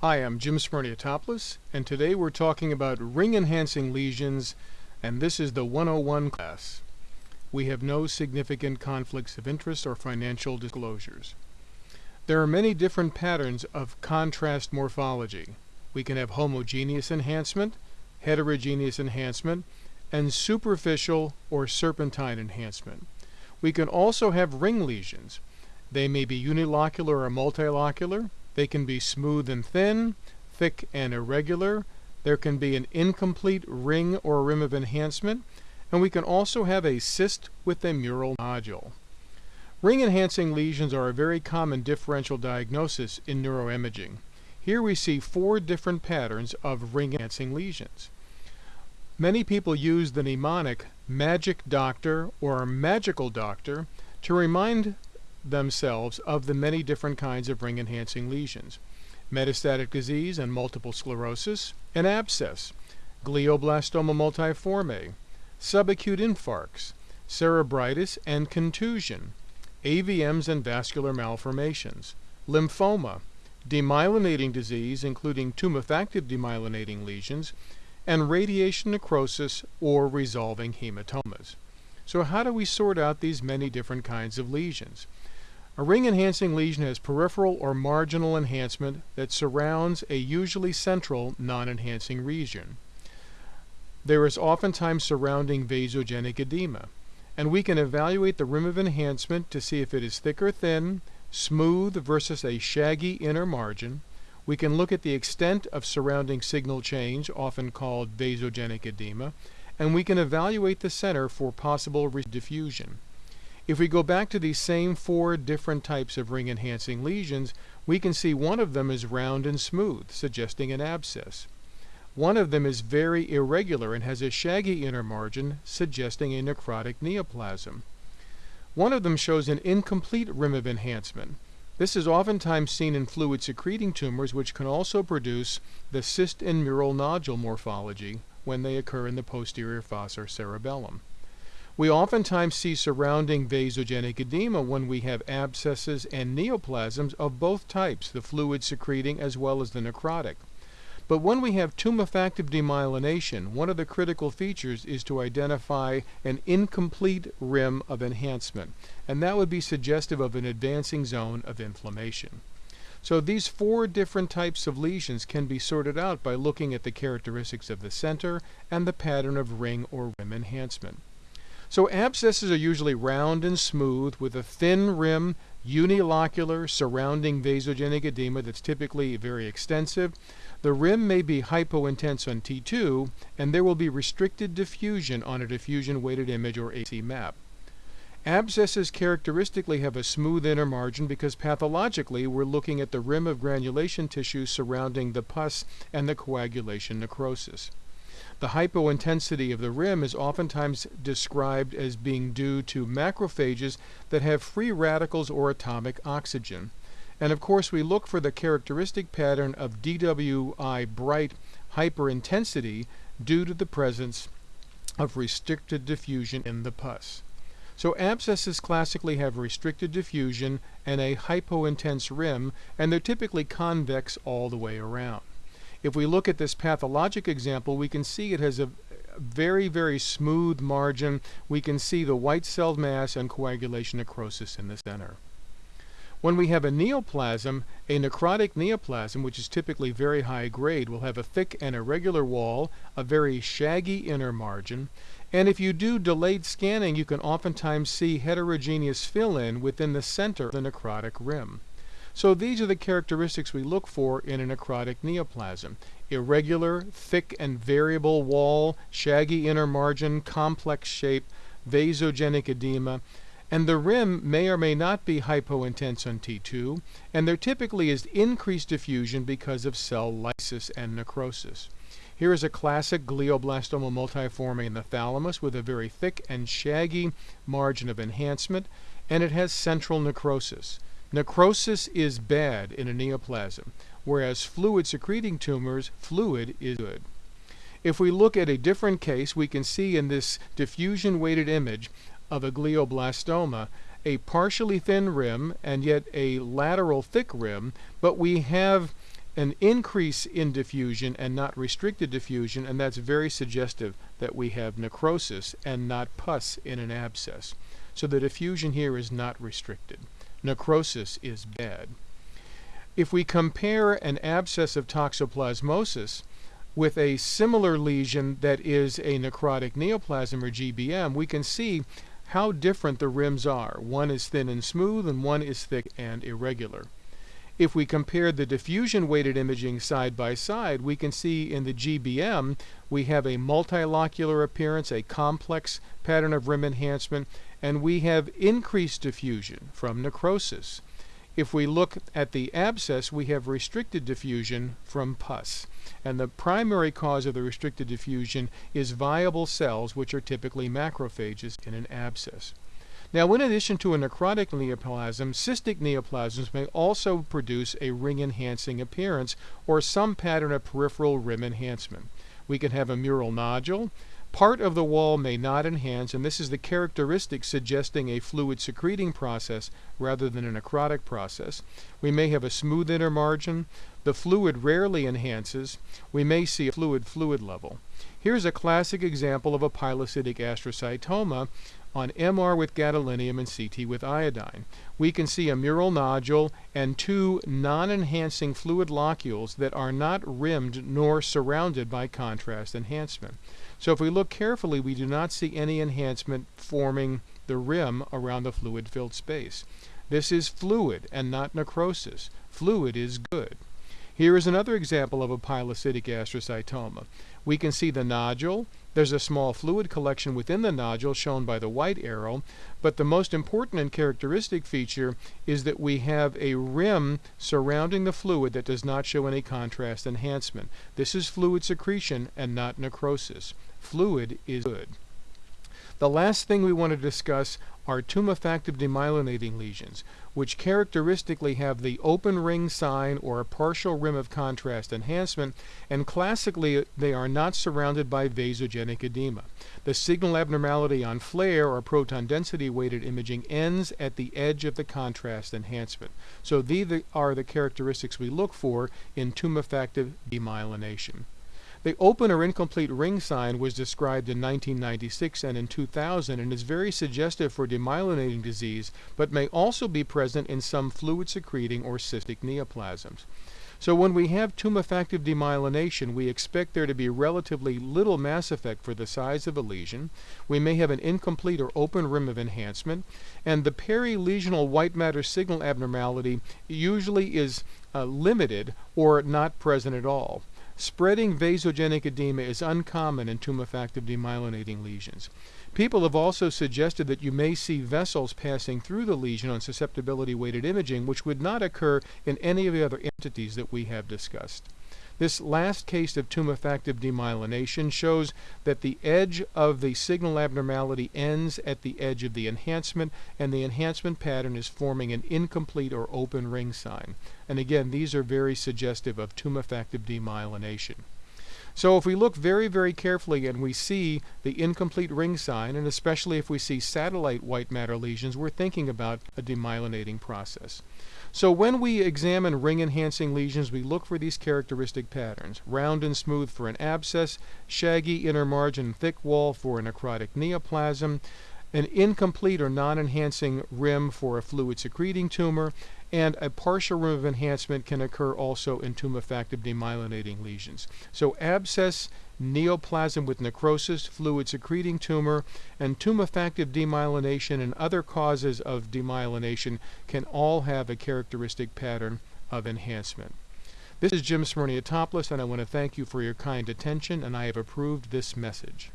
Hi, I'm Jim Smyrniotopoulos, and today we're talking about ring-enhancing lesions, and this is the 101 class. We have no significant conflicts of interest or financial disclosures. There are many different patterns of contrast morphology. We can have homogeneous enhancement, heterogeneous enhancement, and superficial or serpentine enhancement. We can also have ring lesions. They may be unilocular or multilocular, they can be smooth and thin, thick and irregular. There can be an incomplete ring or rim of enhancement. And we can also have a cyst with a mural nodule. Ring enhancing lesions are a very common differential diagnosis in neuroimaging. Here we see four different patterns of ring enhancing lesions. Many people use the mnemonic magic doctor or magical doctor to remind themselves of the many different kinds of ring enhancing lesions. Metastatic disease and multiple sclerosis, an abscess, glioblastoma multiforme, subacute infarcts, cerebritis and contusion, AVMs and vascular malformations, lymphoma, demyelinating disease including tumefactive demyelinating lesions, and radiation necrosis or resolving hematomas. So how do we sort out these many different kinds of lesions? A ring-enhancing lesion has peripheral or marginal enhancement that surrounds a usually central non-enhancing region. There is oftentimes surrounding vasogenic edema, and we can evaluate the rim of enhancement to see if it is thick or thin, smooth versus a shaggy inner margin. We can look at the extent of surrounding signal change, often called vasogenic edema, and we can evaluate the center for possible diffusion. If we go back to these same four different types of ring enhancing lesions, we can see one of them is round and smooth, suggesting an abscess. One of them is very irregular and has a shaggy inner margin, suggesting a necrotic neoplasm. One of them shows an incomplete rim of enhancement. This is oftentimes seen in fluid secreting tumors, which can also produce the cyst and mural nodule morphology when they occur in the posterior fossa or cerebellum. We oftentimes see surrounding vasogenic edema when we have abscesses and neoplasms of both types, the fluid secreting as well as the necrotic. But when we have tumefactive demyelination, one of the critical features is to identify an incomplete rim of enhancement, and that would be suggestive of an advancing zone of inflammation. So these four different types of lesions can be sorted out by looking at the characteristics of the center and the pattern of ring or rim enhancement. So abscesses are usually round and smooth with a thin rim, unilocular, surrounding vasogenic edema that's typically very extensive. The rim may be hypointense on T2, and there will be restricted diffusion on a diffusion weighted image or ADC map. Abscesses characteristically have a smooth inner margin because pathologically we're looking at the rim of granulation tissue surrounding the pus and the coagulation necrosis. The hypointensity of the rim is oftentimes described as being due to macrophages that have free radicals or atomic oxygen. And of course, we look for the characteristic pattern of DWI bright hyperintensity due to the presence of restricted diffusion in the pus. So abscesses classically have restricted diffusion and a hypointense rim, and they're typically convex all the way around. If we look at this pathologic example, we can see it has a very, very smooth margin. We can see the white cell mass and coagulation necrosis in the center. When we have a neoplasm, a necrotic neoplasm, which is typically very high grade, will have a thick and irregular wall, a very shaggy inner margin, and if you do delayed scanning, you can oftentimes see heterogeneous fill-in within the center of the necrotic rim. So these are the characteristics we look for in a necrotic neoplasm. Irregular, thick and variable wall, shaggy inner margin, complex shape, vasogenic edema, and the rim may or may not be hypointense on T2, and there typically is increased diffusion because of cell lysis and necrosis. Here is a classic glioblastoma multiforme in the thalamus with a very thick and shaggy margin of enhancement, and it has central necrosis. Necrosis is bad in a neoplasm, whereas fluid secreting tumors, fluid is good. If we look at a different case, we can see in this diffusion weighted image of a glioblastoma a partially thin rim and yet a lateral thick rim, but we have an increase in diffusion and not restricted diffusion, and that's very suggestive that we have necrosis and not pus in an abscess. So the diffusion here is not restricted. Necrosis is bad. If we compare an abscess of toxoplasmosis with a similar lesion that is a necrotic neoplasm or GBM, we can see how different the rims are. One is thin and smooth and one is thick and irregular. If we compare the diffusion weighted imaging side by side, we can see in the GBM we have a multilocular appearance, a complex pattern of rim enhancement, and we have increased diffusion from necrosis. If we look at the abscess, we have restricted diffusion from pus. And the primary cause of the restricted diffusion is viable cells, which are typically macrophages in an abscess. Now, in addition to a necrotic neoplasm, cystic neoplasms may also produce a ring-enhancing appearance or some pattern of peripheral rim enhancement. We can have a mural nodule. Part of the wall may not enhance, and this is the characteristic suggesting a fluid secreting process rather than a necrotic process. We may have a smooth inner margin. The fluid rarely enhances. We may see a fluid-fluid level. Here's a classic example of a pilocytic astrocytoma on MR with gadolinium and CT with iodine. We can see a mural nodule and two non-enhancing fluid locules that are not rimmed nor surrounded by contrast enhancement. So if we look carefully, we do not see any enhancement forming the rim around the fluid-filled space. This is fluid and not necrosis. Fluid is good. Here is another example of a pilocytic astrocytoma. We can see the nodule. There's a small fluid collection within the nodule shown by the white arrow, but the most important and characteristic feature is that we have a rim surrounding the fluid that does not show any contrast enhancement. This is fluid secretion and not necrosis. Fluid is good. The last thing we want to discuss are tumefactive demyelinating lesions, which characteristically have the open ring sign or a partial rim of contrast enhancement, and classically they are not surrounded by vasogenic edema. The signal abnormality on FLAIR or proton density weighted imaging ends at the edge of the contrast enhancement. So these are the characteristics we look for in tumefactive demyelination. The open or incomplete ring sign was described in 1996 and in 2000 and is very suggestive for demyelinating disease, but may also be present in some fluid secreting or cystic neoplasms. So when we have tumefactive demyelination, we expect there to be relatively little mass effect for the size of a lesion. We may have an incomplete or open rim of enhancement, and the perilesional white matter signal abnormality usually is uh, limited or not present at all. Spreading vasogenic edema is uncommon in tumefactive demyelinating lesions. People have also suggested that you may see vessels passing through the lesion on susceptibility weighted imaging, which would not occur in any of the other entities that we have discussed. This last case of tumefactive demyelination shows that the edge of the signal abnormality ends at the edge of the enhancement, and the enhancement pattern is forming an incomplete or open ring sign. And again, these are very suggestive of tumefactive demyelination. So if we look very, very carefully and we see the incomplete ring sign, and especially if we see satellite white matter lesions, we're thinking about a demyelinating process. So when we examine ring enhancing lesions, we look for these characteristic patterns. Round and smooth for an abscess, shaggy inner margin thick wall for a necrotic neoplasm, an incomplete or non-enhancing rim for a fluid secreting tumor, and a partial rim of enhancement can occur also in tumefactive demyelinating lesions. So abscess, neoplasm with necrosis, fluid secreting tumor, and tumefactive demyelination and other causes of demyelination can all have a characteristic pattern of enhancement. This is Jim Smyrniotopoulos, and I want to thank you for your kind attention, and I have approved this message.